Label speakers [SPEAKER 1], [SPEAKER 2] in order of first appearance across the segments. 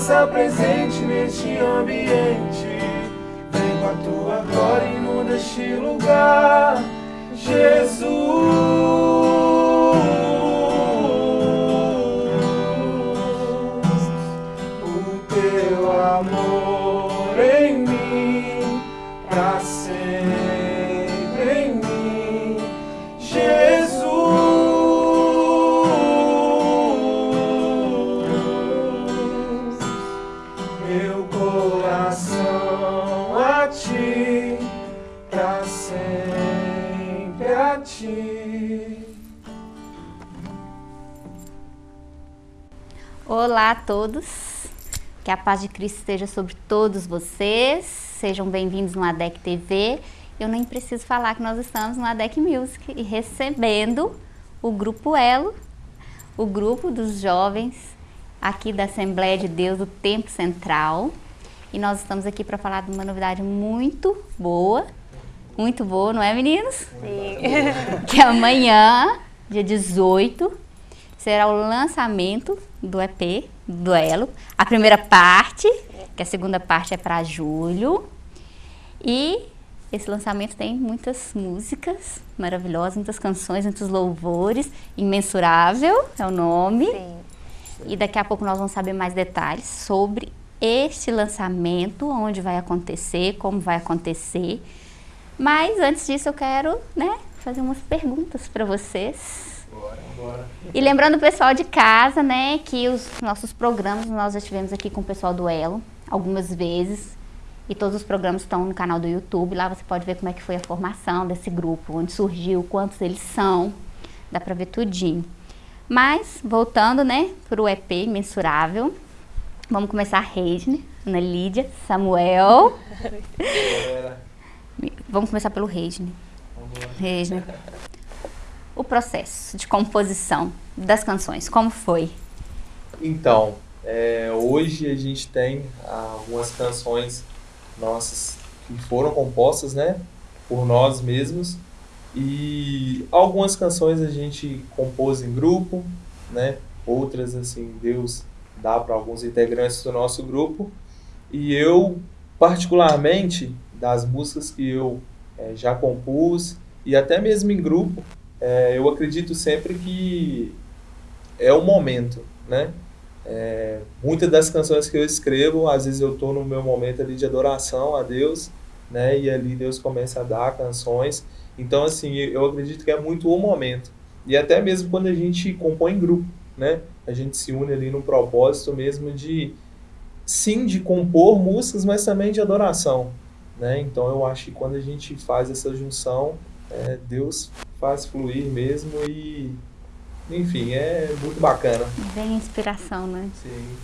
[SPEAKER 1] faça presente neste ambiente. Vem com a tua glória e inunda este lugar. Jesus,
[SPEAKER 2] Olá a todos, que a paz de Cristo esteja sobre todos vocês, sejam bem-vindos no ADEC TV. Eu nem preciso falar que nós estamos no ADEC Music e recebendo o Grupo Elo, o grupo dos jovens aqui da Assembleia de Deus do Tempo Central. E nós estamos aqui para falar de uma novidade muito boa, muito boa, não é meninos?
[SPEAKER 3] Sim.
[SPEAKER 2] que amanhã, dia 18, será o lançamento do EP, do Elo. A primeira parte, que a segunda parte é para julho. E esse lançamento tem muitas músicas maravilhosas, muitas canções, muitos louvores. Imensurável é o nome.
[SPEAKER 3] Sim.
[SPEAKER 2] E daqui a pouco nós vamos saber mais detalhes sobre este lançamento, onde vai acontecer, como vai acontecer. Mas antes disso eu quero, né, fazer umas perguntas para vocês.
[SPEAKER 1] Bora.
[SPEAKER 2] E lembrando o pessoal de casa, né, que os nossos programas nós já estivemos aqui com o pessoal do Elo algumas vezes. E todos os programas estão no canal do YouTube. Lá você pode ver como é que foi a formação desse grupo, onde surgiu, quantos eles são. Dá pra ver tudinho. Mas, voltando, né, pro EP Mensurável. Vamos começar a Reisne, Ana Lídia, Samuel. Vamos começar pelo Reisne. Reisne. O processo de composição das canções, como foi?
[SPEAKER 1] Então, é, hoje a gente tem algumas canções nossas que foram compostas, né, por nós mesmos. E algumas canções a gente compôs em grupo, né, outras assim Deus dá para alguns integrantes do nosso grupo. E eu particularmente das músicas que eu é, já compus e até mesmo em grupo, é, eu acredito sempre que é o momento, né? É, muitas das canções que eu escrevo, às vezes eu estou no meu momento ali de adoração a Deus, né? E ali Deus começa a dar canções. Então, assim, eu acredito que é muito o momento. E até mesmo quando a gente compõe em grupo, né? A gente se une ali num propósito mesmo de, sim, de compor músicas, mas também de adoração, né? Então, eu acho que quando a gente faz essa junção, é, Deus faz fluir mesmo e, enfim, é muito bacana.
[SPEAKER 2] Vem inspiração, né?
[SPEAKER 1] Sim,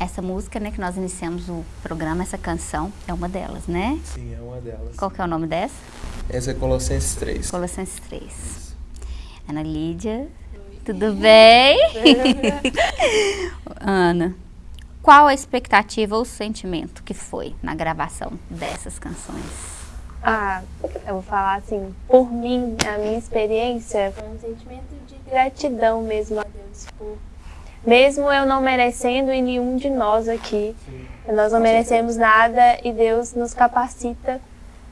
[SPEAKER 2] Essa música, né, que nós iniciamos o programa, essa canção, é uma delas, né?
[SPEAKER 1] sim, é uma delas.
[SPEAKER 2] Qual que é o nome dessa?
[SPEAKER 1] Essa é Colossenses 3.
[SPEAKER 2] Colossenses 3. Ana Lídia, tudo bem? Ana, qual a expectativa ou sentimento que foi na gravação dessas canções?
[SPEAKER 3] Ah, eu vou falar assim, por mim, a minha experiência foi um sentimento de gratidão mesmo a Deus. Por, mesmo eu não merecendo e nenhum de nós aqui, nós não merecemos nada e Deus nos capacita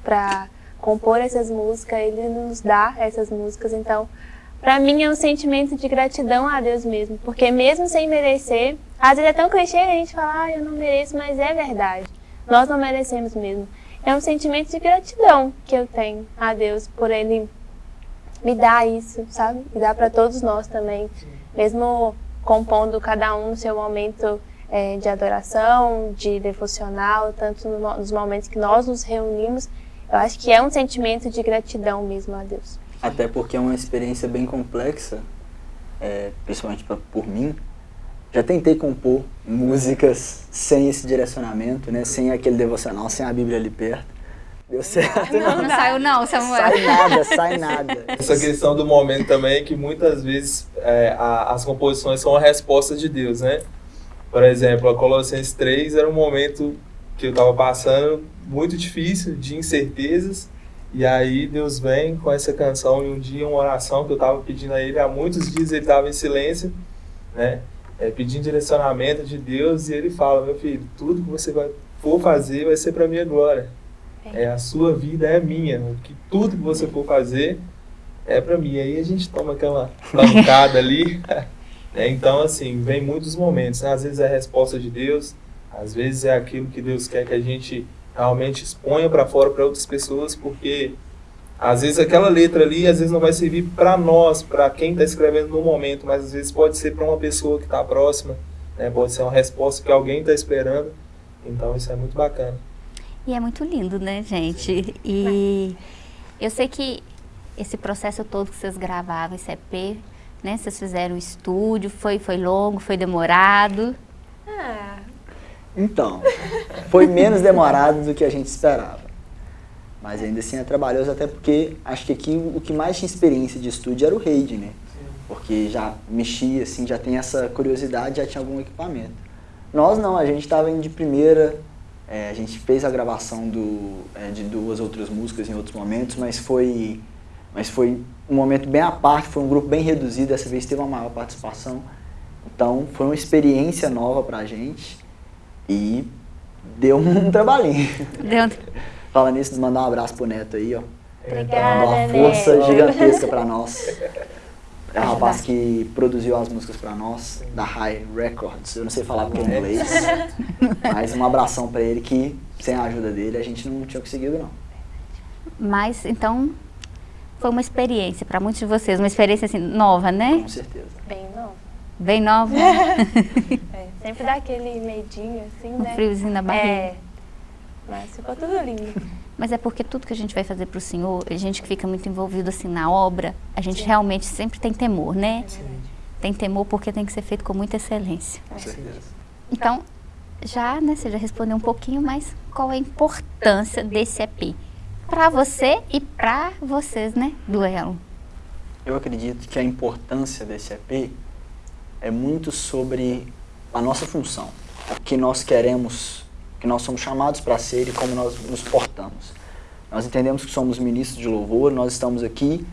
[SPEAKER 3] para compor essas músicas, Ele nos dá essas músicas, então para mim é um sentimento de gratidão a Deus mesmo, porque mesmo sem merecer, às vezes é tão clichê a gente falar, ah, eu não mereço, mas é verdade. Nós não merecemos mesmo. É um sentimento de gratidão que eu tenho a Deus por Ele me dar isso, sabe? E dar para todos nós também. Mesmo compondo cada um no seu momento é, de adoração, de devocional, tanto no, nos momentos que nós nos reunimos. Eu acho que é um sentimento de gratidão mesmo a Deus.
[SPEAKER 4] Até porque é uma experiência bem complexa, é, principalmente pra, por mim. Já tentei compor músicas sem esse direcionamento, né? sem aquele devocional, sem a Bíblia ali perto. Deu certo.
[SPEAKER 2] Não, não saiu não, Samuel.
[SPEAKER 4] Sai nada, sai nada.
[SPEAKER 1] Essa questão do momento também é que muitas vezes é, a- as composições são a resposta de Deus, né? Por exemplo, a Colossenses 3 era um momento que eu estava passando muito difícil, de incertezas, e aí Deus vem com essa canção e um dia uma oração que eu estava pedindo a Ele, há muitos dias ele estava em silêncio, né? É, pedindo direcionamento de Deus, e Ele fala, meu filho, tudo que você vai, for fazer vai ser para minha glória. É, a sua vida é minha, que tudo que você for fazer é para mim. Aí a gente toma aquela pancada ali. né? Então, assim, vem muitos momentos. né? Às vezes é a resposta de Deus, às vezes é aquilo que Deus quer que a gente realmente exponha para fora para outras pessoas, porque às vezes aquela letra ali, às vezes não vai servir para nós, para quem está escrevendo no momento, mas às vezes pode ser para uma pessoa que está próxima, né? pode ser uma resposta que alguém está esperando. Então, isso é muito bacana.
[SPEAKER 2] E é muito lindo, né, gente? E eu sei que esse processo todo que vocês gravavam, esse EP, né? Vocês fizeram um estúdio, foi, foi longo, foi demorado.
[SPEAKER 3] Ah,
[SPEAKER 4] Então, foi menos demorado do que a gente esperava. Mas ainda assim é trabalhoso, até porque acho que aqui o que mais tinha experiência de estúdio era o Raid, né? Porque já mexia, assim, já tem essa curiosidade, já tinha algum equipamento. Nós não, a gente estava indo de primeira, é, a gente fez a gravação do, é, de duas outras músicas em outros momentos, mas foi, mas foi um momento bem à parte, foi um grupo bem reduzido, dessa vez teve uma maior participação. Então foi uma experiência nova pra gente e deu um trabalhinho.
[SPEAKER 2] Deu-
[SPEAKER 4] Fala nisso, mandar um abraço pro Neto aí, ó.
[SPEAKER 3] Obrigada,
[SPEAKER 4] uma força
[SPEAKER 3] Neto.
[SPEAKER 4] gigantesca pra nós. É um rapaz que produziu as músicas pra nós, da High Records. Eu não sei falar porque é inglês, mas um abração pra ele que, sem a ajuda dele, a gente não tinha conseguido, não.
[SPEAKER 2] Mas, então, foi uma experiência para muitos de vocês, uma experiência assim, nova, né?
[SPEAKER 4] Com certeza.
[SPEAKER 3] bem novo.
[SPEAKER 2] Bem nova,
[SPEAKER 3] É, sempre dá aquele medinho, assim,
[SPEAKER 2] um
[SPEAKER 3] né?
[SPEAKER 2] friozinho na barriga.
[SPEAKER 3] É, mas ficou tudo lindo.
[SPEAKER 2] Mas é porque tudo que a gente vai fazer para o Senhor, a gente que fica muito envolvido assim na obra, a gente realmente sempre tem temor, né? Tem temor porque tem que ser feito com muita excelência.
[SPEAKER 4] Com certeza.
[SPEAKER 2] Então, já, né, você já respondeu um pouquinho, mas qual é a importância desse EP? Para você e para vocês, né, do Elo.
[SPEAKER 4] Eu acredito que a importância desse EP é muito sobre a nossa função, o que nós queremos, que nós somos chamados para ser e como nós nos portamos. Nós entendemos que somos ministros de louvor, nós estamos aqui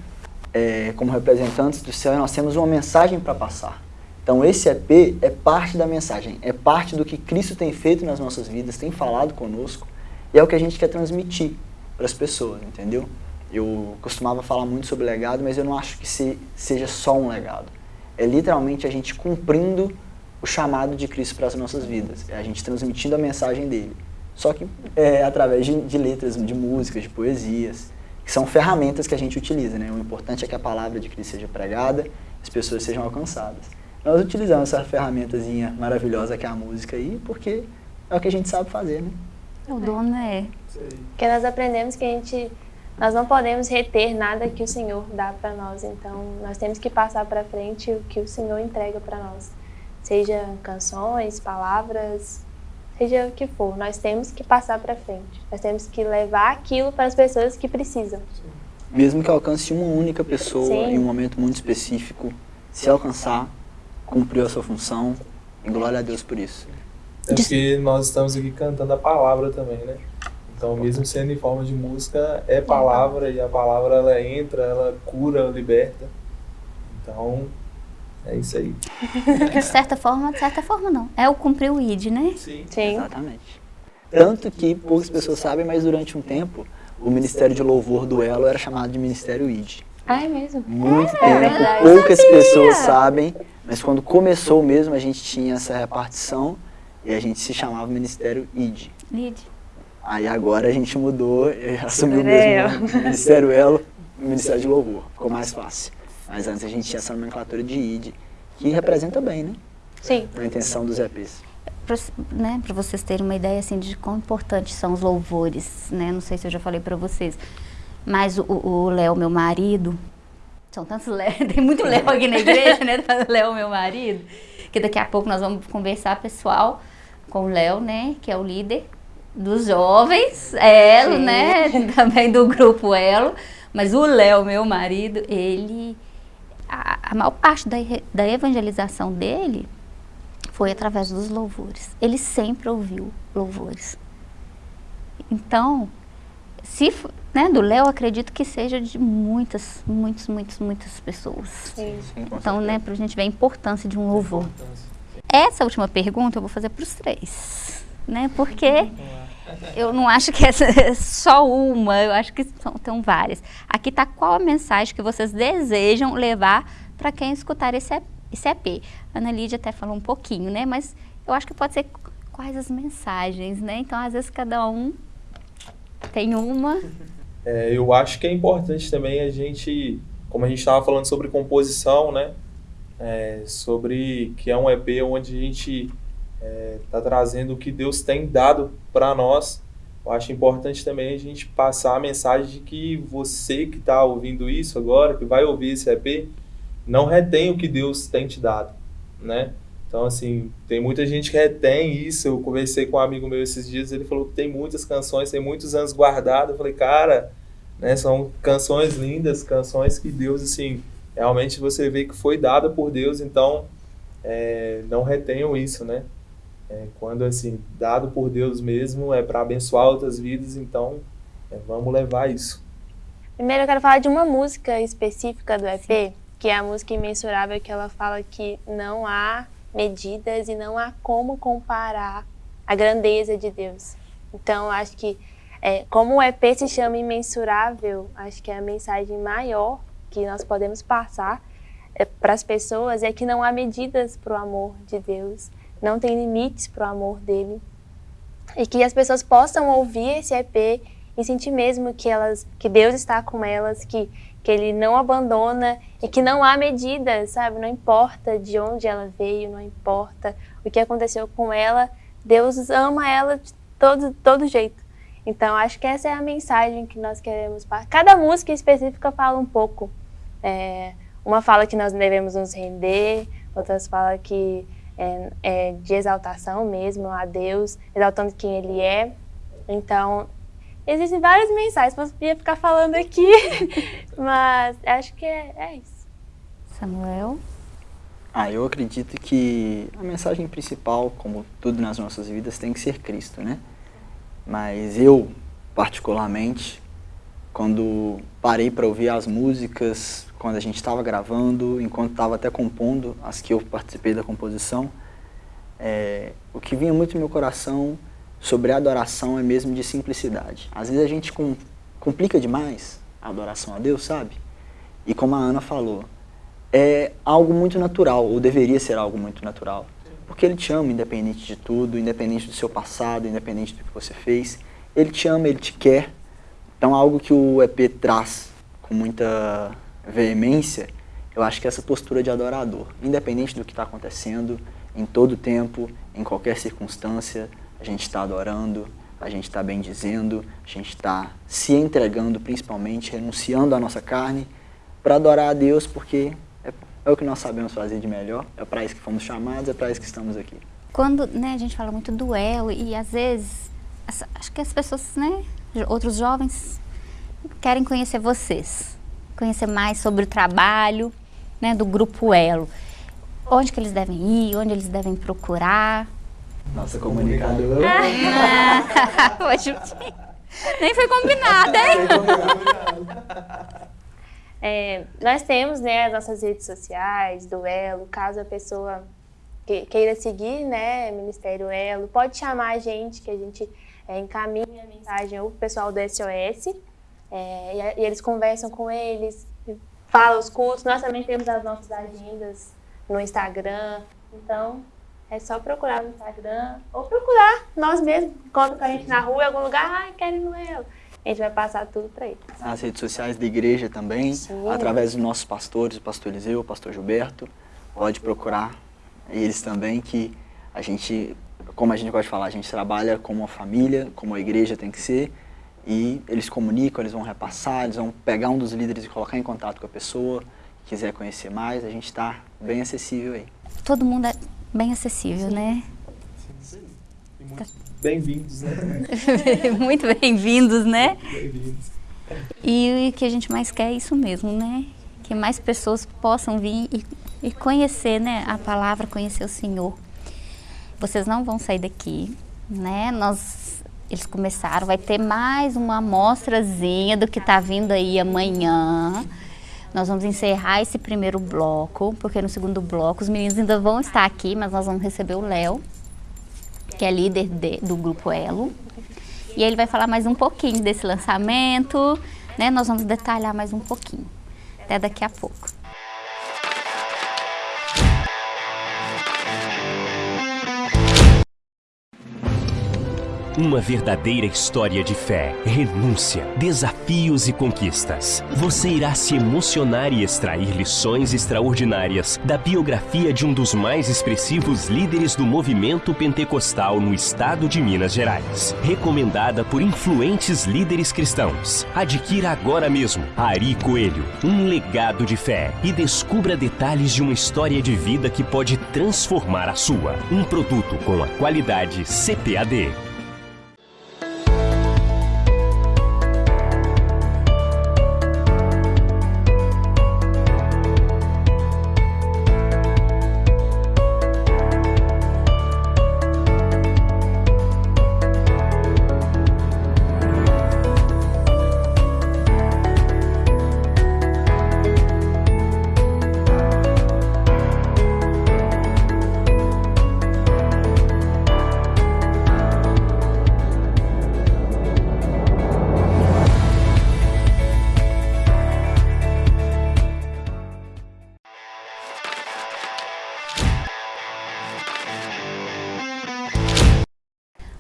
[SPEAKER 4] eh, como representantes do céu e nós temos uma mensagem para passar. Então esse EP é parte da mensagem, é parte do que Cristo tem feito nas nossas vidas, tem falado conosco e é o que a gente quer transmitir para as pessoas, entendeu? Eu costumava falar muito sobre legado, mas eu não acho que se, seja só um legado. É literalmente a gente cumprindo o chamado de Cristo para as nossas vidas. É a gente transmitindo a mensagem dele. Só que é, através de, de letras, de músicas, de poesias, que são ferramentas que a gente utiliza. Né? O importante é que a palavra de Cristo seja pregada, as pessoas sejam alcançadas. Nós utilizamos essa ferramentazinha maravilhosa que é a música aí, porque é o que a gente sabe fazer, né?
[SPEAKER 2] O dono é.
[SPEAKER 1] Aí.
[SPEAKER 3] Porque nós aprendemos que a gente, nós não podemos reter nada que o Senhor dá para nós. Então, nós temos que passar para frente o que o Senhor entrega para nós. Seja canções, palavras, seja o que for. Nós temos que passar para frente. Nós temos que levar aquilo para as pessoas que precisam.
[SPEAKER 4] Mesmo que alcance uma única pessoa
[SPEAKER 3] Sim.
[SPEAKER 4] em um momento muito específico, se alcançar, cumpriu a sua função, e glória a Deus por isso.
[SPEAKER 1] É porque nós estamos aqui cantando a palavra também, né? Então, mesmo sendo em forma de música, é palavra e a palavra ela entra, ela cura, liberta. Então, é isso aí.
[SPEAKER 2] De certa forma, de certa forma não. É o cumprir o ID, né?
[SPEAKER 1] Sim.
[SPEAKER 3] Sim.
[SPEAKER 4] Exatamente. Tanto que poucas pessoas sabem, mas durante um tempo, o Ministério de Louvor do Elo era chamado de Ministério ID.
[SPEAKER 3] Ah, é mesmo?
[SPEAKER 4] Muito
[SPEAKER 3] É
[SPEAKER 4] tempo,
[SPEAKER 3] verdade.
[SPEAKER 4] poucas pessoas sabem, mas quando começou mesmo, a gente tinha essa repartição e a gente se chamava Ministério ID.
[SPEAKER 2] ID.
[SPEAKER 4] Aí agora a gente mudou, e assumiu
[SPEAKER 3] É.
[SPEAKER 4] mesmo o Ministério Elo, o Ministério de Louvor, ficou mais fácil. Mas antes a gente tinha essa nomenclatura de ID, que representa bem, né?
[SPEAKER 3] Sim.
[SPEAKER 4] A intenção dos EPs.
[SPEAKER 2] Para né, vocês terem uma ideia assim, de quão importantes são os louvores, né? Não sei se eu já falei para vocês, mas o Léo, meu marido, são tantos Léo, tem muito Léo aqui na igreja, né? Léo, meu marido, que daqui a pouco nós vamos conversar, pessoal, com o Léo, né? Que é o líder dos jovens, Elo, Sim. né? Também do grupo Elo. Mas o Léo, meu marido, ele. A, a maior parte da, da evangelização dele foi através dos louvores. Ele sempre ouviu louvores. Então, se né, do Léo, acredito que seja de muitas, muitas, muitas, muitas pessoas. Sim, sim, então, né, para a gente ver a importância de um louvor. Essa última pergunta eu vou fazer para os três, né? Porque eu não acho que essa é só uma, eu acho que são, várias. Aqui está qual a mensagem que vocês desejam levar para quem escutar esse, esse EP. Ana Lídia até falou um pouquinho, né? Mas eu acho que pode ser quais as mensagens, né? Então, às vezes, cada um tem uma.
[SPEAKER 1] É, eu acho que é importante também a gente, como a gente estava falando sobre composição, né? É, sobre que é um EP onde a gente está é, trazendo o que Deus tem dado para nós. Eu acho importante também a gente passar a mensagem de que você que está ouvindo isso agora, que vai ouvir esse EP, não retém o que Deus tem te dado, né? Então, assim, tem muita gente que retém isso. Eu conversei com um amigo meu esses dias, ele falou que tem muitas canções, tem muitos anos guardadas. Eu falei, cara, né, são canções lindas, canções que Deus, assim, realmente você vê que foi dada por Deus, então é, não retenham isso, né? É, quando, assim, dado por Deus mesmo, é para abençoar outras vidas, então é, vamos levar isso.
[SPEAKER 3] Primeiro eu quero falar de uma música específica do EP, Sim. que é a música Imensurável, que ela fala que não há medidas e não há como comparar a grandeza de Deus. Então, acho que, é, como o EP se chama Imensurável, acho que é a mensagem maior que nós podemos passar é, para as pessoas é que não há medidas para o amor de Deus, não tem limites para o amor dele. E que as pessoas possam ouvir esse EP e sentir mesmo que, elas, que Deus está com elas, que que ele não abandona e que não há medidas, sabe? Não importa de onde ela veio, não importa o que aconteceu com ela, Deus ama ela de todo, todo jeito. Então, acho que essa é a mensagem que nós queremos. Cada música específica fala um pouco. É, uma fala que nós devemos nos render, outras falam que é, é de exaltação mesmo a Deus, exaltando quem Ele é. Então, Existem várias mensagens, podia ficar falando aqui, mas acho que é, é isso.
[SPEAKER 2] Samuel?
[SPEAKER 4] Ah, eu acredito que a mensagem principal, como tudo nas nossas vidas, tem que ser Cristo, né? Mas eu, particularmente, quando parei para ouvir as músicas, quando a gente estava gravando, enquanto estava até compondo, as que eu participei da composição, é, o que vinha muito no meu coração sobre a adoração é mesmo de simplicidade. Às vezes a gente com, complica demais a adoração a Deus, sabe? E como a Ana falou, é algo muito natural, ou deveria ser algo muito natural. Porque Ele te ama independente de tudo, independente do seu passado, independente do que você fez. Ele te ama, Ele te quer. Então algo que o EP traz com muita veemência, eu acho que é essa postura de adorador. Independente do que está acontecendo, em todo tempo, em qualquer circunstância, a gente está adorando, a gente está bendizendo, a gente está se entregando principalmente, renunciando à nossa carne para adorar a Deus, porque é, é, o que nós sabemos fazer de melhor, é para isso que fomos chamados, é para isso que estamos aqui.
[SPEAKER 2] Quando né, a gente fala muito do elo e às vezes, acho que as pessoas, né, outros jovens, querem conhecer vocês, conhecer mais sobre o trabalho né, do Grupo Elo. Onde que eles devem ir, onde eles devem procurar,
[SPEAKER 4] nossa comunicadora.
[SPEAKER 2] Nem foi combinado, hein?
[SPEAKER 3] É, nós temos né, as nossas redes sociais, do Elo, caso a pessoa queira seguir, né, Ministério Elo, pode chamar a gente, que a gente é, encaminha a mensagem ao pessoal do SOS, é, e, e, eles conversam com eles, falam os cultos, nós também temos as nossas agendas no Instagram, então é só procurar no Instagram ou procurar nós mesmos. Encontra com a gente na rua, em algum lugar, ah, quero ir no eu. A gente vai passar tudo para ele.
[SPEAKER 4] As redes sociais da igreja também, Sim. através dos nossos pastores, o pastor Eliseu, o pastor Gilberto, pode procurar eles também, que a gente, como a gente gosta de falar, a gente trabalha como uma família, como a igreja tem que ser, e eles comunicam, eles vão repassar, eles vão pegar um dos líderes e colocar em contato com a pessoa, quiser conhecer mais, a gente está bem acessível aí.
[SPEAKER 2] Todo mundo é bem acessível, Sim. né?
[SPEAKER 1] Sim, E muito bem-vindos, né?
[SPEAKER 2] muito bem-vindos, né? Bem-vindos. E o que a gente mais quer é isso mesmo, né? Que mais pessoas possam vir e, e conhecer né, a palavra, conhecer o Senhor. Vocês não vão sair daqui, né? Nós, eles começaram, vai ter mais uma amostrazinha do que está vindo aí amanhã. Nós vamos encerrar esse primeiro bloco, porque no segundo bloco os meninos ainda vão estar aqui, mas nós vamos receber o Léo, que é líder de, do grupo Elo. E ele vai falar mais um pouquinho desse lançamento, né? Nós vamos detalhar mais um pouquinho. Até daqui a pouco.
[SPEAKER 5] Uma verdadeira história de fé, renúncia, desafios e conquistas. Você irá se emocionar e extrair lições extraordinárias da biografia de um dos mais expressivos líderes do movimento pentecostal no estado de Minas Gerais. Recomendada por influentes líderes cristãos. Adquira agora mesmo Ari Coelho, um legado de fé e descubra detalhes de uma história de vida que pode transformar a sua. Um produto com a qualidade CPAD.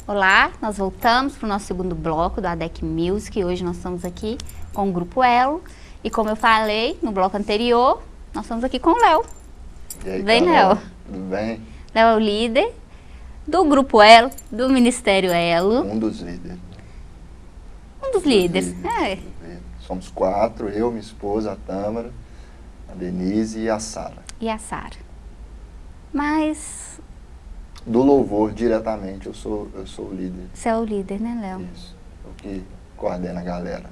[SPEAKER 2] Olá, nós voltamos para o nosso segundo bloco da ADEC Music. Hoje nós estamos aqui com o Grupo Elo. E como eu falei no bloco anterior, nós estamos aqui com o Léo.
[SPEAKER 6] Vem, Léo. Tudo bem?
[SPEAKER 2] Léo é o líder do Grupo Elo, do Ministério Elo.
[SPEAKER 6] Um dos líderes.
[SPEAKER 2] Um dos, líderes, líderes. É.
[SPEAKER 6] Somos quatro, eu, minha esposa, a Tâmara, a Denise e a Sara.
[SPEAKER 2] E a Sara. Mas
[SPEAKER 6] do louvor diretamente, eu sou, eu sou o líder.
[SPEAKER 2] Você é o líder, né, Léo?
[SPEAKER 6] Isso, o que coordena a galera.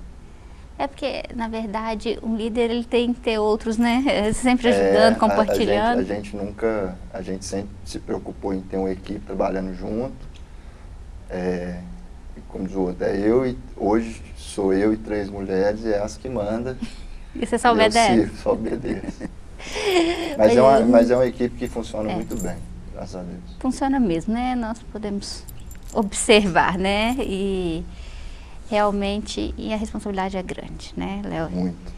[SPEAKER 2] É porque, na verdade, um líder ele tem que ter outros, né? Sempre ajudando, é, compartilhando.
[SPEAKER 6] A, a, gente, a, gente, nunca, a gente sempre se preocupou em ter uma equipe trabalhando junto. É, como diz o outro, é eu e hoje sou eu e três mulheres e é as que manda.
[SPEAKER 2] E você só obedece?
[SPEAKER 6] Eu só obedeço. mas, é uma, mas é uma equipe que funciona é. muito bem graças a Deus.
[SPEAKER 2] Funciona mesmo, né? Nós podemos observar, né? E realmente, e a responsabilidade é grande, né, Léo?
[SPEAKER 6] Muito.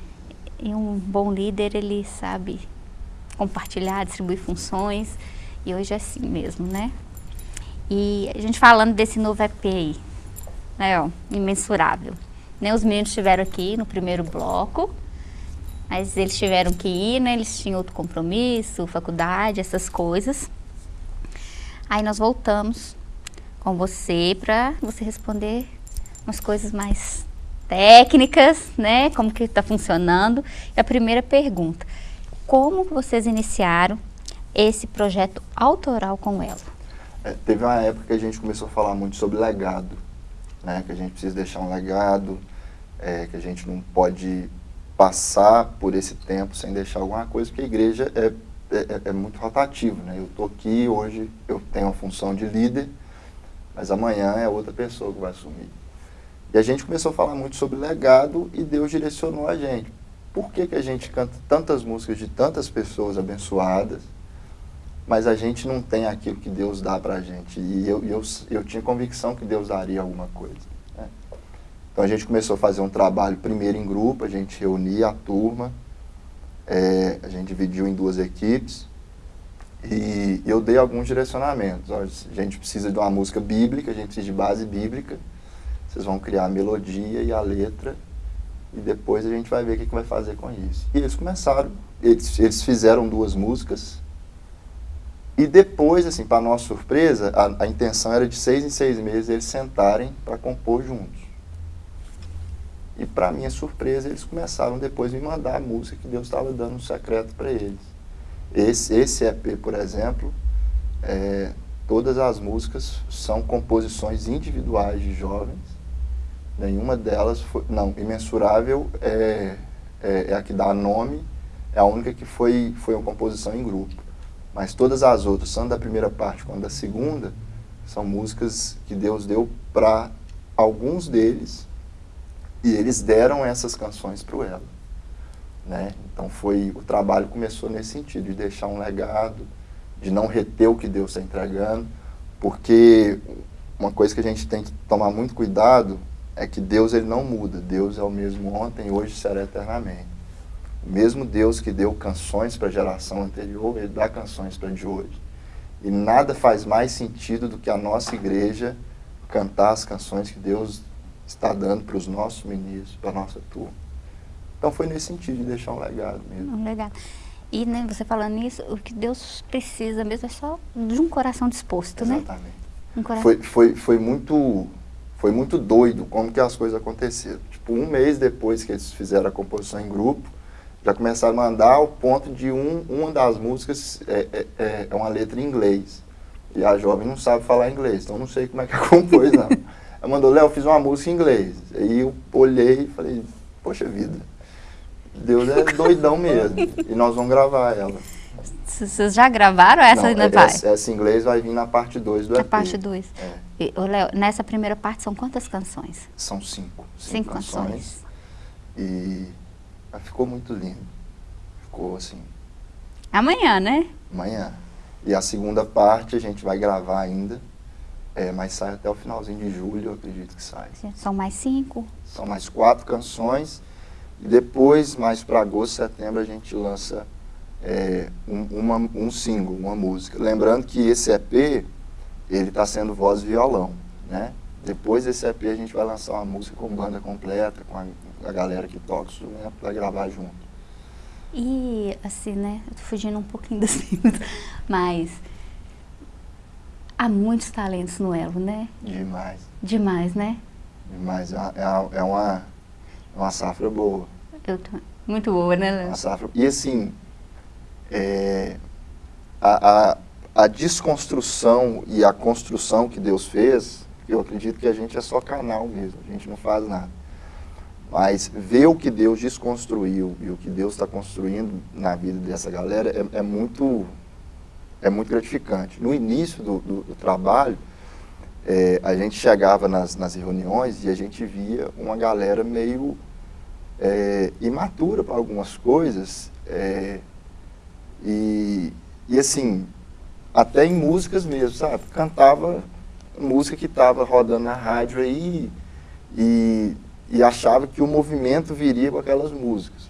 [SPEAKER 2] E um bom líder, ele sabe compartilhar, distribuir funções, e hoje é assim mesmo, né? E a gente falando desse novo EP aí, né, ó, imensurável. Né, os meninos estiveram aqui no primeiro bloco, mas eles tiveram que ir, né? Eles tinham outro compromisso, faculdade, essas coisas. Aí nós voltamos com você para você responder umas coisas mais técnicas, né? Como que está funcionando. E a primeira pergunta, como vocês iniciaram esse projeto autoral com ela?
[SPEAKER 6] É, teve uma época que a gente começou a falar muito sobre legado, né? Que a gente precisa deixar um legado, é, que a gente não pode passar por esse tempo sem deixar alguma coisa, porque a igreja é é, é, é, muito rotativo, né? Eu estou aqui, hoje eu tenho a função de líder, mas amanhã é outra pessoa que vai assumir. E a gente começou a falar muito sobre legado e Deus direcionou a gente. Por que, que a gente canta tantas músicas de tantas pessoas abençoadas, mas a gente não tem aquilo que Deus dá para a gente? E eu, eu, eu tinha convicção que Deus daria alguma coisa. Né? Então a gente começou a fazer um trabalho primeiro em grupo, a gente reunia a turma, é, a gente dividiu em duas equipes e eu dei alguns direcionamentos. a gente precisa de uma música bíblica, a gente precisa de base bíblica. Vocês vão criar a melodia e a letra e depois a gente vai ver o que, que vai fazer com isso. E eles começaram, eles, eles fizeram duas músicas E depois, assim, para nossa surpresa, a, a, intenção era de seis em seis meses eles sentarem para compor juntos. E para minha surpresa, eles começaram depois a me mandar a música que Deus estava dando um secreto para eles. Esse, esse EP, por exemplo, é, todas as músicas são composições individuais de jovens. Nenhuma delas foi. Não, Imensurável é, é, é a que dá nome, é a única que foi, foi uma composição em grupo. Mas todas as outras, tanto da primeira parte quanto da segunda, são músicas que Deus deu para alguns deles e eles deram essas canções para o Elo. Né? Então foi o trabalho começou nesse sentido, de deixar um legado, de não reter o que Deus está entregando, porque uma coisa que a gente tem que tomar muito cuidado é que Deus ele não muda. Deus é o mesmo ontem, hoje será eternamente. O mesmo Deus que deu canções para a geração anterior, ele dá canções para de hoje. E nada faz mais sentido do que a nossa igreja cantar as canções que Deus está dando para os nossos ministros, para a nossa turma. Então foi nesse sentido de deixar um legado mesmo.
[SPEAKER 2] Um legado. E né, você falando nisso, o que Deus precisa mesmo é só de um coração disposto,
[SPEAKER 6] Exatamente. né?
[SPEAKER 2] Exatamente.
[SPEAKER 6] Um foi, foi, foi muito foi muito doido como que as coisas aconteceram. Tipo, um mês depois que eles fizeram a composição em grupo, já começaram a mandar ao ponto de um, uma das músicas é, é, é, é uma letra em inglês. E a jovem não sabe falar inglês, então não sei como é que compôs, não. Ela mandou, Léo, fiz uma música em inglês. Aí eu olhei e falei, poxa vida, Deus é doidão mesmo. e nós vamos gravar ela.
[SPEAKER 2] Vocês já gravaram essa
[SPEAKER 6] não,
[SPEAKER 2] ainda vai?
[SPEAKER 6] Essa, essa em inglês vai vir na parte 2 do
[SPEAKER 2] na
[SPEAKER 6] EP.
[SPEAKER 2] parte 2. É. Léo, nessa primeira parte são quantas canções?
[SPEAKER 6] São cinco.
[SPEAKER 2] Cinco, cinco canções. canções.
[SPEAKER 6] E ficou muito lindo. Ficou assim.
[SPEAKER 2] Amanhã, né?
[SPEAKER 6] Amanhã. E a segunda parte a gente vai gravar ainda. É, mas sai até o finalzinho de julho, eu acredito que sai.
[SPEAKER 2] São mais cinco?
[SPEAKER 6] São mais quatro canções. E depois, mais para agosto, setembro, a gente lança é, um, uma, um single, uma música. Lembrando que esse EP, ele está sendo voz e violão, né? Depois desse EP a gente vai lançar uma música com banda completa, com a, a galera que toca o para gravar junto.
[SPEAKER 2] E, assim, né, eu tô fugindo um pouquinho das perguntas, mas há muitos talentos no Elo, né?
[SPEAKER 6] Demais.
[SPEAKER 2] Demais, né?
[SPEAKER 6] Demais. É, é, é uma, é uma safra boa.
[SPEAKER 2] Eu muito boa, né, Léo?
[SPEAKER 6] Uma safra. E assim, é, a, a, a desconstrução e a construção que Deus fez, eu acredito que a gente é só canal mesmo, a gente não faz nada. Mas ver o que Deus desconstruiu e o que Deus está construindo na vida dessa galera é, é, muito, é muito gratificante. No início do, do, do trabalho, é, a gente chegava nas, nas reuniões e a gente via uma galera meio é, imatura para algumas coisas. É, e, e assim, até em músicas mesmo, sabe? Cantava música que estava rodando na rádio aí e e achava que o movimento viria com aquelas músicas.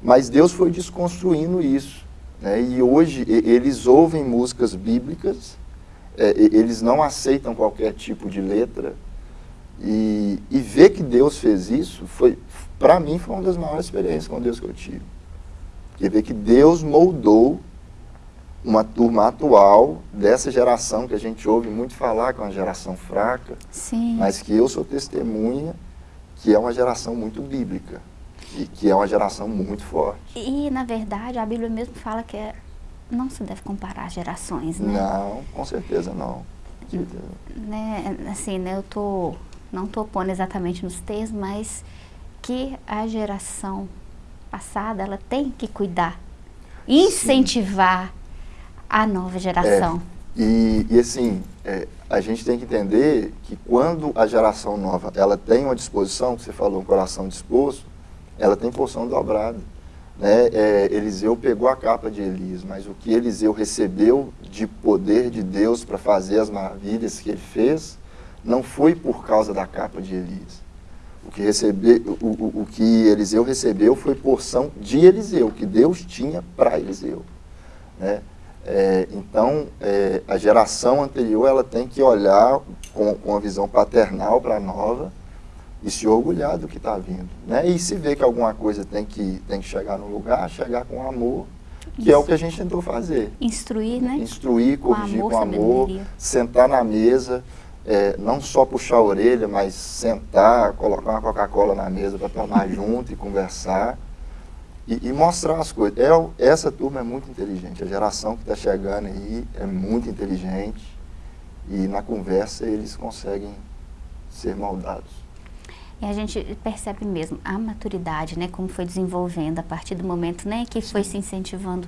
[SPEAKER 6] Mas Deus foi desconstruindo isso. Né? E hoje eles ouvem músicas bíblicas, é, eles não aceitam qualquer tipo de letra. E, e ver que Deus fez isso, foi para mim, foi uma das maiores experiências com Deus que eu tive. E ver que Deus moldou uma turma atual dessa geração que a gente ouve muito falar, que é uma geração fraca,
[SPEAKER 2] Sim.
[SPEAKER 6] mas que eu sou testemunha que é uma geração muito bíblica e que é uma geração muito forte.
[SPEAKER 2] E, na verdade, a Bíblia mesmo fala que é, não se deve comparar gerações, né?
[SPEAKER 6] Não, com certeza não.
[SPEAKER 2] Né, assim, né, eu tô, não estou pondo exatamente nos termos, mas que a geração passada, ela tem que cuidar, incentivar Sim. a nova geração.
[SPEAKER 6] É. E, e assim, é, a gente tem que entender que quando a geração nova ela tem uma disposição, você falou um coração disposto, ela tem porção dobrada. Né? É, Eliseu pegou a capa de Elias, mas o que Eliseu recebeu de poder de Deus para fazer as maravilhas que ele fez, não foi por causa da capa de Elias. O que, recebe, o, o, o que Eliseu recebeu foi porção de Eliseu, que Deus tinha para Eliseu. Né? É, então, é, a geração anterior ela tem que olhar com, com uma visão paternal para a nova e se orgulhar do que está vindo. Né? E se vê que alguma coisa tem que, tem que chegar no lugar, chegar com amor que é o que a gente tentou fazer.
[SPEAKER 2] Instruir, né?
[SPEAKER 6] Instruir,
[SPEAKER 2] Com
[SPEAKER 6] corrigir
[SPEAKER 2] amor,
[SPEAKER 6] com amor, sentar na mesa, é, não só puxar a orelha, mas sentar, colocar uma Coca-Cola na mesa para tomar junto e conversar e, e mostrar as coisas. É, essa turma é muito inteligente, a geração que está chegando aí é muito inteligente e na conversa eles conseguem ser moldados.
[SPEAKER 2] E a gente percebe mesmo a maturidade, né, como foi desenvolvendo a partir do momento, né, que foi se incentivando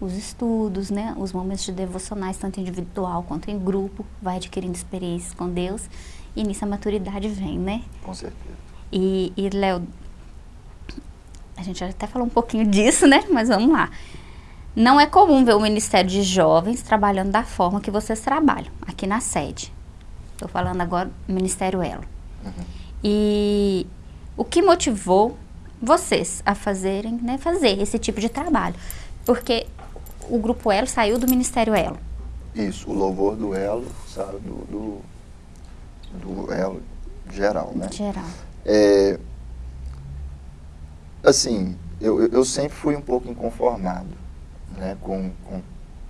[SPEAKER 2] os estudos, né, os momentos de devocionais, tanto individual quanto em grupo, vai adquirindo experiências com Deus e nisso a maturidade vem, né?
[SPEAKER 6] Com certeza.
[SPEAKER 2] E, e Léo, a gente até falou um pouquinho disso, né, mas vamos lá. Não é comum ver o Ministério de Jovens trabalhando da forma que vocês trabalham, aqui na sede. Estou falando agora do Ministério Elo. E o que motivou vocês a fazerem, né, fazer esse tipo de trabalho? Porque o Grupo Elo saiu do Ministério Elo.
[SPEAKER 6] Isso, o louvor do elo, sabe, do, do, do elo geral, né?
[SPEAKER 2] Geral.
[SPEAKER 6] É, assim, eu, eu- sempre fui um pouco inconformado né, com, com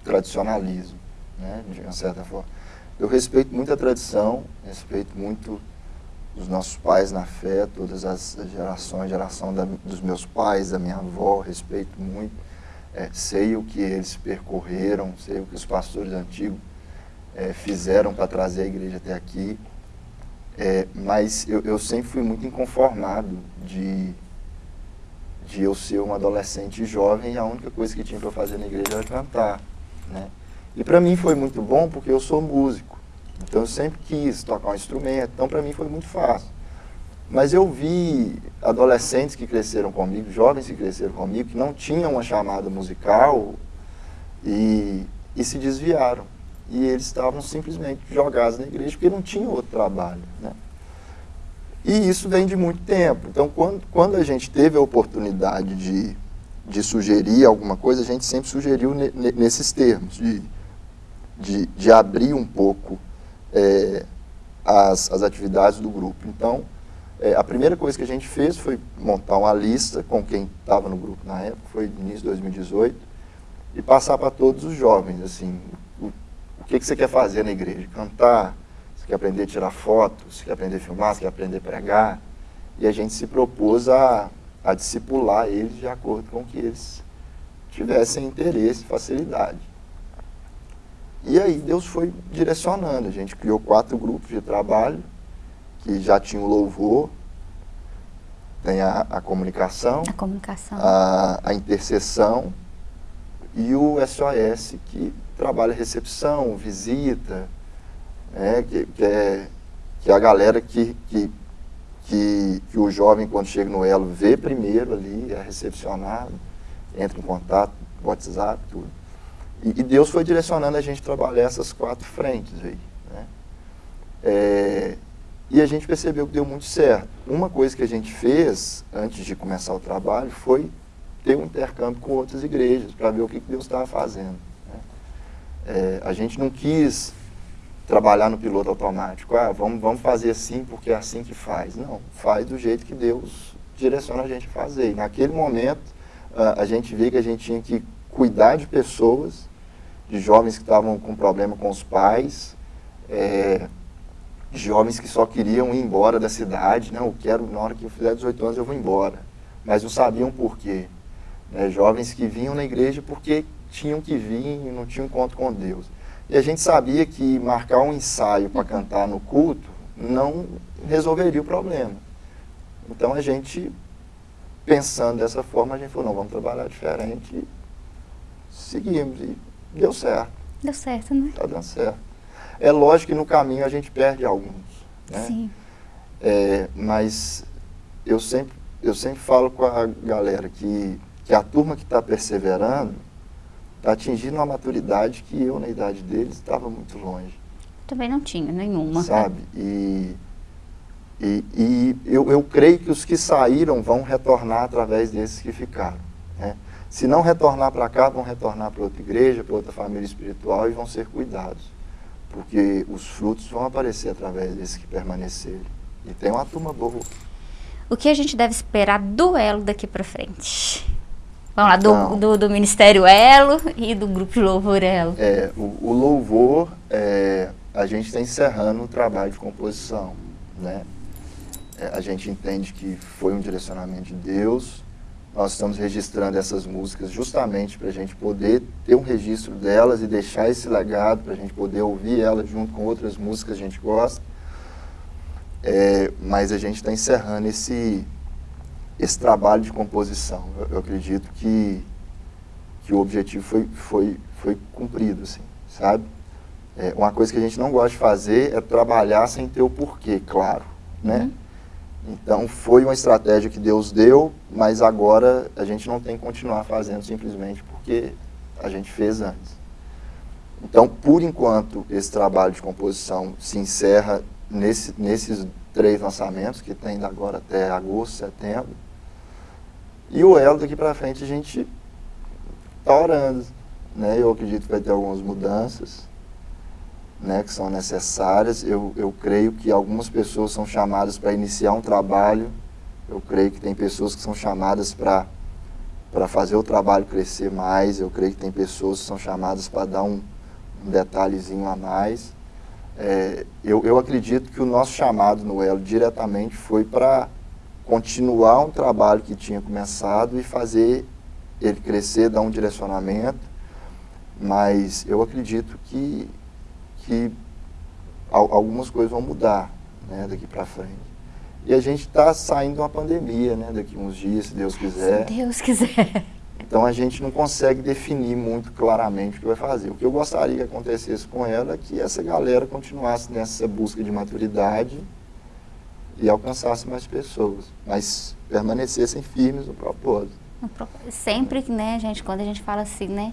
[SPEAKER 6] tradicionalismo, né, de uma certa forma. Eu respeito muito a tradição, respeito muito os nossos pais na fé, todas as as gerações, geração da- dos meus pais, da minha avó, respeito muito. É, sei o que eles percorreram, sei o que os pastores antigos é, fizeram para trazer a igreja até aqui. É, mas eu, eu sempre fui muito inconformado de, de eu ser um adolescente jovem e a única coisa que tinha para fazer na igreja era cantar. Né? E para mim foi muito bom porque eu sou músico. Então eu sempre quis tocar um instrumento, então para mim foi muito fácil. Mas eu vi adolescentes que cresceram comigo, jovens que cresceram comigo, que não tinham uma chamada musical e, e se desviaram. E eles estavam simplesmente jogados na igreja porque não tinham outro trabalho. Né? E isso vem de muito tempo. Então, quando, quando a gente teve a oportunidade de, de sugerir alguma coisa, a gente sempre sugeriu ne- ne- nesses termos, de, de, de abrir um pouco eh, as, as atividades do grupo. Então, eh, a primeira coisa que a gente fez foi montar uma lista com quem estava no grupo na época, foi início de 2018, e passar para todos os jovens, assim, o, o que, que você quer fazer na igreja? Cantar? Você quer aprender a tirar fotos? Você quer aprender a filmar? Você quer aprender a pregar? E a gente se propôs a, a discipular eles de acordo com que eles tivessem interesse e facilidade. E aí Deus foi direcionando. A gente criou quatro grupos de trabalho, que já tinham louvor, tem a, a comunicação,
[SPEAKER 2] A comunicação.
[SPEAKER 6] a, a intercessão e o SOS, que trabalha recepção, visita, né, que, que é, que é a galera que, que, que, que o jovem, quando chega no elo, vê primeiro ali, é recepcionado, entra em contato, WhatsApp, tudo. E, e Deus foi direcionando a gente trabalhar essas quatro frentes aí. Né? É, e a gente percebeu que deu muito certo. Uma coisa que a gente fez antes de começar o trabalho foi ter um intercâmbio com outras igrejas para ver o que que Deus estava fazendo. né? É, a gente não quis trabalhar no piloto automático. Ah, vamos, vamos fazer assim porque é assim que faz. Não, faz do jeito que Deus direciona a gente a fazer. E naquele momento, a gente vê que a gente tinha que cuidar de pessoas, de jovens que estavam com problema com os pais, é, de jovens que só queriam ir embora da cidade. Não, eu quero, na hora que eu fizer 18 anos, eu vou embora. Mas não sabiam por quê. Né, jovens que vinham na igreja porque tinham que vir e não tinham encontro com Deus. E a gente sabia que marcar um ensaio para cantar no culto não resolveria o problema. Então a gente, pensando dessa forma, a gente falou, não, vamos trabalhar diferente seguimos. E deu certo,
[SPEAKER 2] Deu certo, né?
[SPEAKER 6] está dando certo. É lógico que no caminho a gente perde alguns. Né?
[SPEAKER 2] Sim.
[SPEAKER 6] É, mas eu sempre, eu sempre falo com a galera que, que a turma que está perseverando está atingindo uma maturidade que eu, na idade deles, estava muito longe,
[SPEAKER 2] Também não tinha nenhuma.
[SPEAKER 6] sabe? E, e, e eu, eu creio que os que saíram vão retornar através desses que ficaram. né? Se não retornar para cá, vão retornar para outra igreja, para outra família espiritual e vão ser cuidados. Porque os frutos vão aparecer através desses que permanecerem. E tem uma turma boa.
[SPEAKER 2] O que a gente deve esperar do elo daqui pra frente? Vamos lá, do,
[SPEAKER 6] Então.
[SPEAKER 2] do, do Ministério Elo e do Grupo de Louvor Elo.
[SPEAKER 6] É, o, o louvor, é, a gente está encerrando o trabalho de composição, né? É, a gente entende que foi um direcionamento de Deus. Nós estamos registrando essas músicas justamente para a gente poder ter um registro delas e deixar esse legado, para a gente poder ouvir elas junto com outras músicas que a gente gosta. É, mas a gente está encerrando esse, esse trabalho de composição. Eu, eu acredito que, que o objetivo foi, foi, foi cumprido, assim, sabe? É, uma coisa que a gente não gosta de fazer é trabalhar sem ter o porquê, claro, né? Então foi uma estratégia que Deus deu, mas agora a gente não tem que continuar fazendo simplesmente porque a gente fez antes. Então, por enquanto, esse trabalho de composição se encerra nesse, nesses três lançamentos, que tem agora até agosto, setembro. E o Elo daqui para frente a gente está orando. Né? Eu acredito que vai ter algumas mudanças né, que são necessárias. Eu, eu creio que algumas pessoas são chamadas para iniciar um trabalho. Eu creio que tem pessoas que são chamadas para para fazer o trabalho crescer mais. Eu creio que tem pessoas que são chamadas para dar um, um detalhezinho a mais. É, eu, eu acredito que o nosso chamado no Elo diretamente foi para continuar um trabalho que tinha começado e fazer ele crescer, dar um direcionamento. Mas eu acredito que, que al- algumas coisas vão mudar né, daqui para frente. E a gente está saindo de uma pandemia, né, daqui uns dias, se Deus quiser.
[SPEAKER 2] Se Deus quiser.
[SPEAKER 6] Então a gente não consegue definir muito claramente o que vai fazer. O que eu gostaria que acontecesse com ela é que essa galera continuasse nessa busca de maturidade e alcançasse mais pessoas, mas permanecessem firmes no propósito.
[SPEAKER 2] Sempre, né, gente, quando a gente fala assim, né,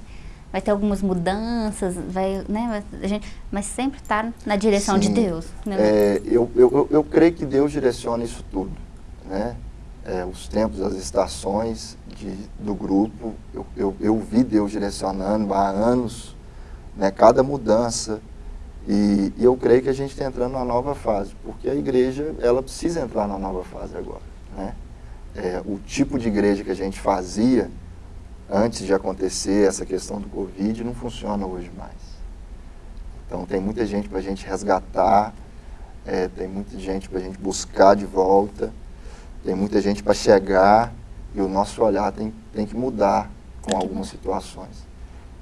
[SPEAKER 2] vai ter algumas mudanças, vai, né, a gente, mas sempre está na direção de
[SPEAKER 6] Sim.
[SPEAKER 2] Deus. Né?
[SPEAKER 6] É, eu, eu, eu- eu creio que Deus direciona isso tudo, né? É, os tempos, as estações de, do grupo, eu, eu, eu vi Deus direcionando há anos, né? Cada mudança. E, e eu creio que a gente está entrando numa nova fase, porque a igreja, ela precisa entrar na nova fase agora, né? É, o tipo de igreja que a gente fazia antes de acontecer essa questão do Covid não funciona hoje mais. Então tem muita gente para a gente resgatar, é, tem muita gente para a gente buscar de volta, tem muita gente para chegar e o nosso olhar tem, tem que mudar com algumas situações.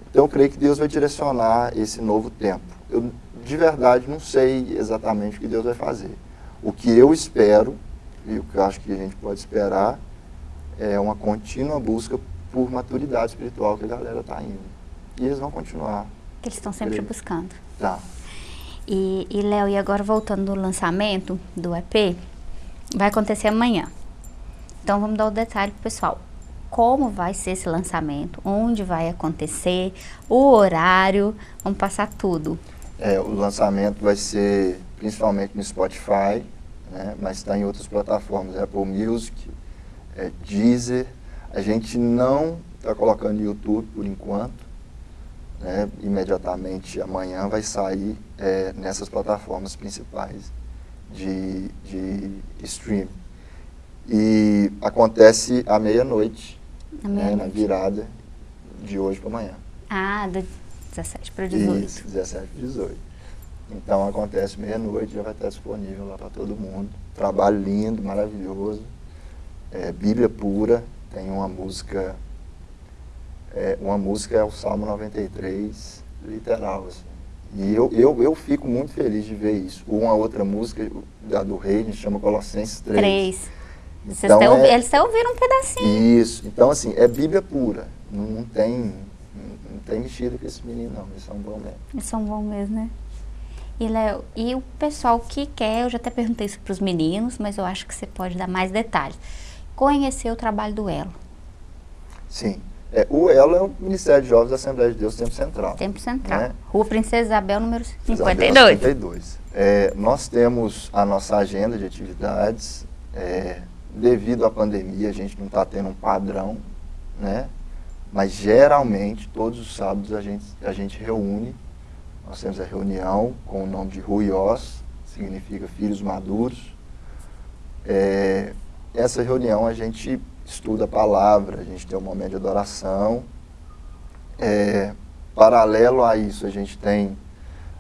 [SPEAKER 6] Então eu creio que Deus vai direcionar esse novo tempo. Eu de verdade não sei exatamente o que Deus vai fazer. O que eu espero e o que eu acho que a gente pode esperar é uma contínua busca por maturidade espiritual que a galera está indo. E eles vão continuar.
[SPEAKER 2] Que eles estão sempre buscando.
[SPEAKER 6] Tá.
[SPEAKER 2] E, e Léo, e agora voltando no lançamento do EP, vai acontecer amanhã. Então vamos dar o detalhe pro pessoal. Como vai ser esse lançamento? Onde vai acontecer? O horário? Vamos passar tudo.
[SPEAKER 6] É, o lançamento vai ser principalmente no Spotify, né, mas está em outras plataformas, Apple Music, é, Deezer. A gente não está colocando no YouTube por enquanto. Né, imediatamente amanhã vai sair é, nessas plataformas principais de, de streaming. E acontece à meia-noite,
[SPEAKER 2] À
[SPEAKER 6] né, na virada de hoje para amanhã.
[SPEAKER 2] Ah, do 17 para 18.
[SPEAKER 6] Isso, 17 e 18. Então acontece meia-noite, já vai estar disponível lá para todo mundo. Trabalho lindo, maravilhoso. É, Bíblia pura, tem uma música. é, uma música é o Salmo 93, literal. Assim. E eu, eu, eu fico muito feliz de ver isso. Uma outra música da do Rei, chama Colossenses 3.
[SPEAKER 2] Três. Vocês
[SPEAKER 6] Então,
[SPEAKER 2] até ouvi-
[SPEAKER 6] é-
[SPEAKER 2] Eles até ouviram um pedacinho.
[SPEAKER 6] Isso. Então, assim, é Bíblia pura. Não, não tem, não, não tem mexido com esse menino, não. Eles são bons mesmo.
[SPEAKER 2] Eles são bons mesmo, né? E, Léo, e o pessoal que quer, eu já até perguntei isso para os meninos, mas eu acho que você pode dar mais detalhes. Conhecer o trabalho do Elo,
[SPEAKER 6] Sim. É, o ELO é o Ministério de Jovens da Assembleia de Deus Tempo Central.
[SPEAKER 2] Tempo Central.
[SPEAKER 6] Né?
[SPEAKER 2] Rua Princesa Isabel, número
[SPEAKER 6] Isabel
[SPEAKER 2] 52.
[SPEAKER 6] 52. É, nós temos a nossa agenda de atividades. é, devido à pandemia, a gente não está tendo um padrão, né? Mas geralmente, todos os sábados, a gente, a gente reúne. Nós temos a reunião com o nome de Ruiós, significa Filhos Maduros. É, essa reunião a gente estuda a palavra, a gente tem um momento de adoração. É, paralelo a isso, a gente tem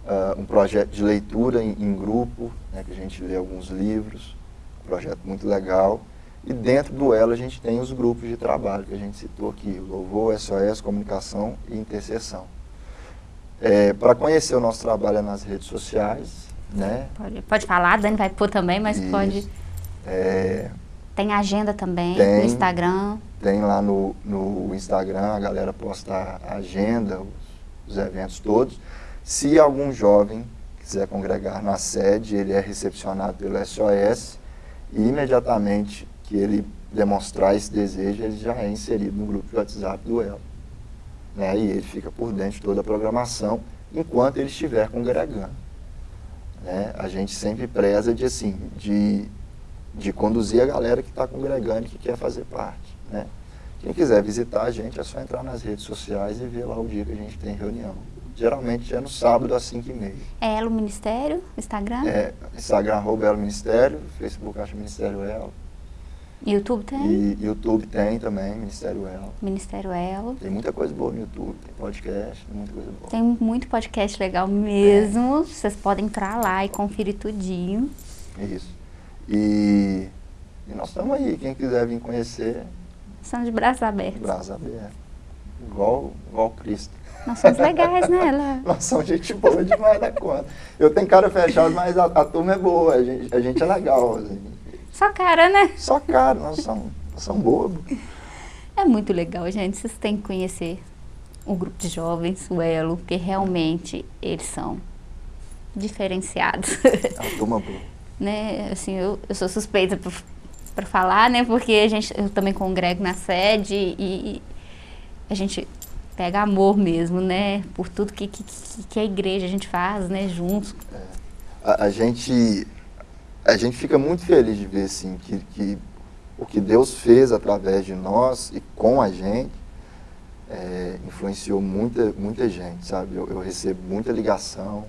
[SPEAKER 6] uh, um projeto de leitura em, em grupo, né, que a gente lê alguns livros, um projeto muito legal. E dentro do Elo a gente tem os grupos de trabalho que a gente citou aqui, Louvor, SOS, Comunicação e Intercessão. É, Para conhecer o nosso trabalho é nas redes sociais, né?
[SPEAKER 2] Pode, pode falar, a Dani vai pôr também, mas
[SPEAKER 6] Isso.
[SPEAKER 2] pode...
[SPEAKER 6] É,
[SPEAKER 2] Tem agenda também
[SPEAKER 6] Tem.
[SPEAKER 2] no Instagram.
[SPEAKER 6] Tem lá no, no Instagram, a galera posta a agenda, os, os eventos todos. Se algum jovem quiser congregar na sede, ele é recepcionado pelo SOS e imediatamente que ele demonstrar esse desejo, ele já é inserido no grupo de WhatsApp do Elo. Né? E ele fica por dentro de toda a programação enquanto ele estiver congregando. Né? A gente sempre preza de, assim, de, de conduzir a galera que está congregando e que quer fazer parte. Né? Quem quiser visitar a gente é só entrar nas redes sociais e ver lá o dia que a gente tem reunião. Geralmente é no sábado às 5h30.
[SPEAKER 2] É Elo Ministério, Instagram,
[SPEAKER 6] É, Instagram arroba Elo Ministério, Facebook acho Ministério Elo.
[SPEAKER 2] YouTube tem,
[SPEAKER 6] E YouTube tem também, Ministério Elo.
[SPEAKER 2] Ministério Elo.
[SPEAKER 6] Tem muita coisa boa no YouTube, tem podcast, tem muita coisa boa.
[SPEAKER 2] Tem muito podcast legal mesmo. Vocês podem entrar lá e conferir tudinho.
[SPEAKER 6] Isso. E, e nós estamos aí, quem quiser vir conhecer,
[SPEAKER 2] São de braços abertos.
[SPEAKER 6] braço aberto. Igual, igual Cristo.
[SPEAKER 2] Nós somos legais, né? Lá.
[SPEAKER 6] Nós somos gente boa demais da conta. Eu tenho cara fechada, mas a, a turma é boa, a gente, a gente é legal. assim.
[SPEAKER 2] Só cara, né?
[SPEAKER 6] Só cara, nós somos, nós somos bobos.
[SPEAKER 2] É muito legal, gente. Vocês têm que conhecer o grupo de jovens, o Elo, porque realmente eles são diferenciados.
[SPEAKER 6] É uma turma boa.
[SPEAKER 2] Né? Assim, eu, eu sou suspeita para falar, né? Porque a gente, eu também congrego na sede e, a gente pega amor mesmo, né? Por tudo que, que, que a igreja a gente faz, né? Juntos.
[SPEAKER 6] A, a gente, a gente fica muito feliz de ver assim, que, que o que Deus fez através de nós e com a gente é, influenciou muita, muita gente, sabe? Eu, eu recebo muita ligação,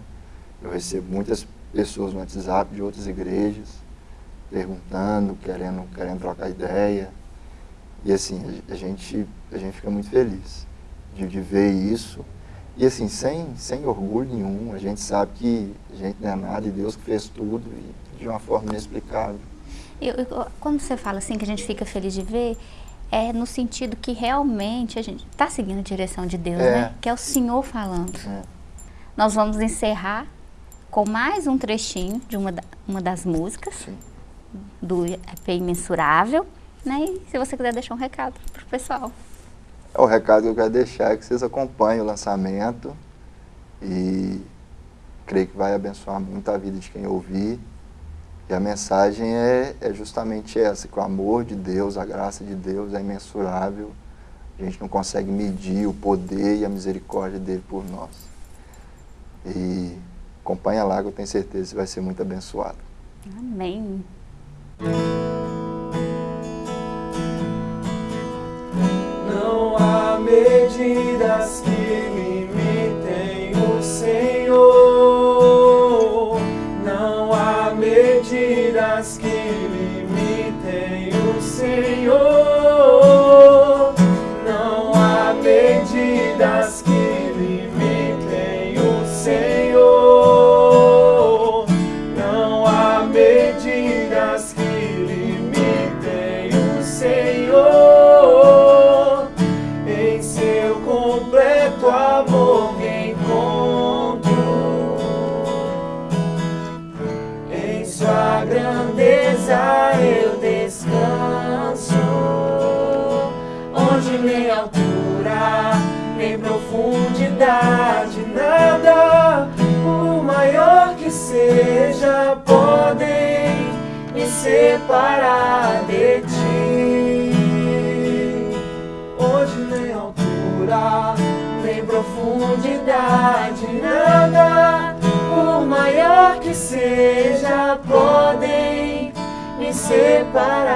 [SPEAKER 6] eu recebo muitas pessoas no WhatsApp de outras igrejas perguntando, querendo, querendo trocar ideia. E assim, a, gente, a gente fica muito feliz de, de ver isso. E assim, sem, sem orgulho nenhum, a gente sabe que a gente não é nada e Deus que fez tudo e de uma forma inexplicável.
[SPEAKER 2] Eu, eu- quando você fala assim que a gente fica feliz de ver, é no sentido que realmente a gente está seguindo a direção de Deus,
[SPEAKER 6] É.
[SPEAKER 2] né? Que é o Senhor falando.
[SPEAKER 6] É.
[SPEAKER 2] Nós vamos encerrar com mais um trechinho de uma, da- uma das músicas
[SPEAKER 6] Sim.
[SPEAKER 2] do EP Imensurável, né? E se você quiser deixar um recado pro pessoal.
[SPEAKER 6] É o recado que eu quero deixar é que vocês acompanhem o lançamento e creio que vai abençoar muito a vida de quem ouvir. E a mensagem é, é justamente essa, que o amor de Deus, a graça de Deus é imensurável. A gente não consegue medir o poder e a misericórdia dele por nós. E acompanha lá que eu tenho certeza que vai ser muito abençoado.
[SPEAKER 2] Amém.
[SPEAKER 7] Não há medidas que separar